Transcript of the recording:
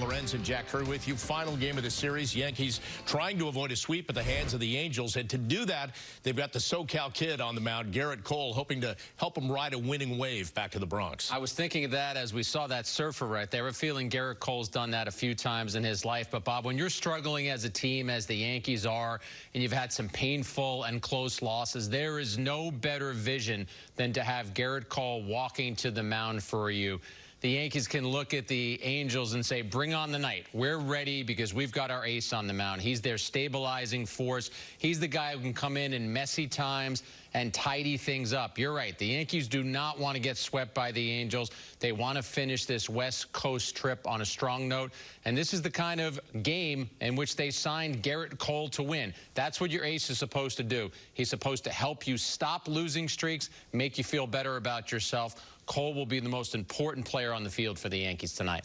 Lorenz and Jack Curry with you. Final game of the series. Yankees trying to avoid a sweep at the hands of the Angels. And to do that, they've got the SoCal kid on the mound, Gerrit Cole, hoping to help him ride a winning wave back to the Bronx. I was thinking of that as we saw that surfer right there. Feeling Gerrit Cole's done that a few times in his life. But, Bob, when you're struggling as a team, as the Yankees are, and you've had some painful and close losses, there is no better vision than to have Gerrit Cole walking to the mound for you the Yankees can look at the Angels and say, bring on the night. We're ready because we've got our ace on the mound. He's their stabilizing force. He's the guy who can come in in messy times and tidy things up. You're right. The Yankees do not want to get swept by the Angels. They want to finish this West Coast trip on a strong note. And this is the kind of game in which they signed Gerrit Cole to win. That's what your ace is supposed to do. He's supposed to help you stop losing streaks, make you feel better about yourself. Cole will be the most important player on the field for the Yankees tonight.